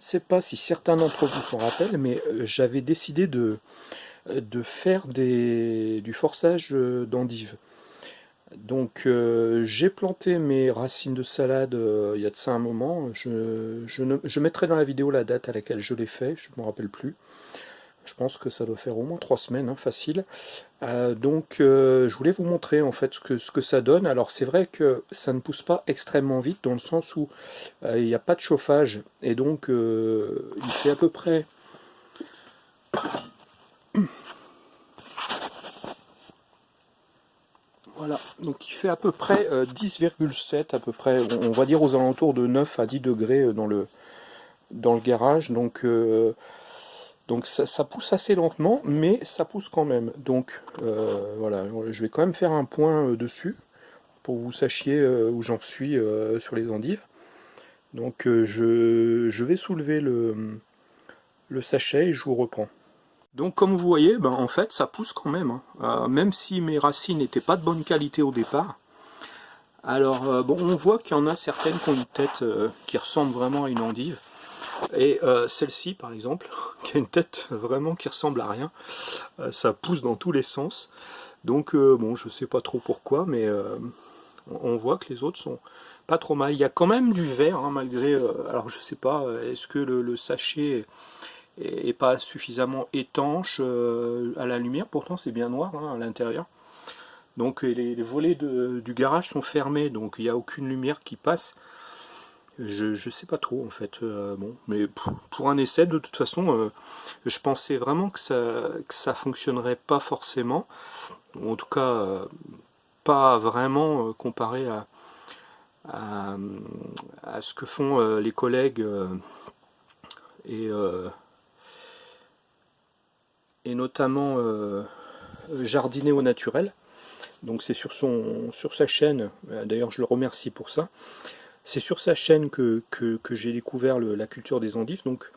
sais pas si certains d'entre vous s'en rappellent, mais j'avais décidé de, de faire du forçage d'endives. Donc j'ai planté mes racines de salade il y a de ça un moment. Je, je, mettrai dans la vidéo la date à laquelle je l'ai fait, je ne me rappelle plus. Je pense que ça doit faire au moins trois semaines, hein, facile. Euh, donc euh, je voulais vous montrer en fait ce que, ce que ça donne. Alors c'est vrai que ça ne pousse pas extrêmement vite dans le sens où euh, il n'y a pas de chauffage et donc il fait à peu près... Voilà, donc il fait à peu près 10,7 à peu près, on, va dire aux alentours de 9 à 10 degrés dans le, dans le garage. Donc donc ça, pousse assez lentement, mais ça pousse quand même. Donc euh, voilà, je vais quand même faire un point euh, dessus, pour que vous sachiez euh, où j'en suis sur les endives. Donc je, vais soulever le, le, sachet et je vous reprends. Donc comme vous voyez, ben, en fait ça pousse quand même, hein. même si mes racines n'étaient pas de bonne qualité au départ. Alors bon, on voit qu'il y en a certaines qui ont une tête qui ressemble vraiment à une endive. Et euh, celle-ci, par exemple, qui a une tête vraiment qui ressemble à rien, euh, ça pousse dans tous les sens. Donc, euh, bon, je sais pas trop pourquoi, mais on voit que les autres sont pas trop mal. Il y a quand même du vert, hein, malgré... alors, je sais pas, est-ce que le, sachet est, pas suffisamment étanche à la lumière? Pourtant, c'est bien noir hein, à l'intérieur. Donc, les, volets du garage sont fermés, donc il n'y a aucune lumière qui passe. Je, sais pas trop en fait, euh, bon, mais pour, un essai de toute façon, euh, je pensais vraiment que ça, que ça fonctionnerait pas forcément, en tout cas euh, pas vraiment comparé à, à, ce que font les collègues et, et notamment jardiner au naturel. Donc c'est sur, son, sur sa chaîne, d'ailleurs je le remercie pour ça, c'est sur sa chaîne que, j'ai découvert la culture des endives, donc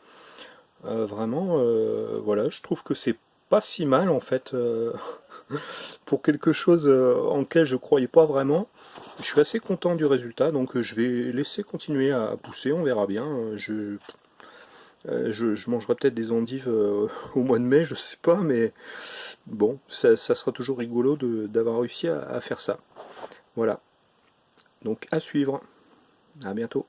euh, vraiment, euh, voilà, je trouve que c'est pas si mal en fait, euh, pour quelque chose en lequel je croyais pas vraiment. Je suis assez content du résultat, donc je vais laisser continuer à pousser, on verra bien. Je, mangerai peut-être des endives au mois de mai, je sais pas, mais bon, ça, sera toujours rigolo d'avoir réussi à faire ça. Voilà. Donc à suivre. À bientôt.